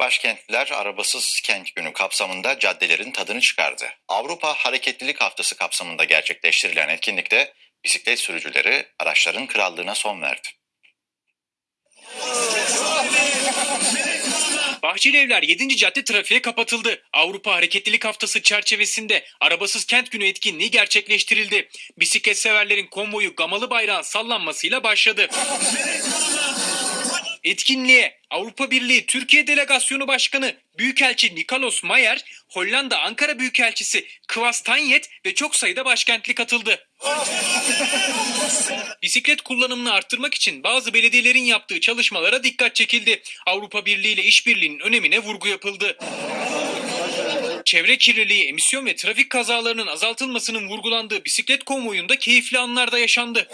Başkentliler arabasız kent günü kapsamında caddelerin tadını çıkardı. Avrupa Hareketlilik Haftası kapsamında gerçekleştirilen etkinlikte bisiklet sürücüleri araçların krallığına son verdi. Bahçeli Evler 7. cadde trafiğe kapatıldı. Avrupa Hareketlilik Haftası çerçevesinde Arabasız Kent Günü etkinliği gerçekleştirildi. Bisiklet severlerin konvoyu gamalı bayrağın sallanmasıyla başladı. Etkinliğe Avrupa Birliği Türkiye Delegasyonu Başkanı Büyükelçi Nikolos Mayer, Hollanda Ankara Büyükelçisi Kvas Tanyet ve çok sayıda başkentli katıldı. Bisiklet kullanımını arttırmak için bazı belediyelerin yaptığı çalışmalara dikkat çekildi. Avrupa Birliği ile işbirliğinin önemine vurgu yapıldı. Çevre kirliliği, emisyon ve trafik kazalarının azaltılmasının vurgulandığı bisiklet konvoyunda keyifli anlar da yaşandı.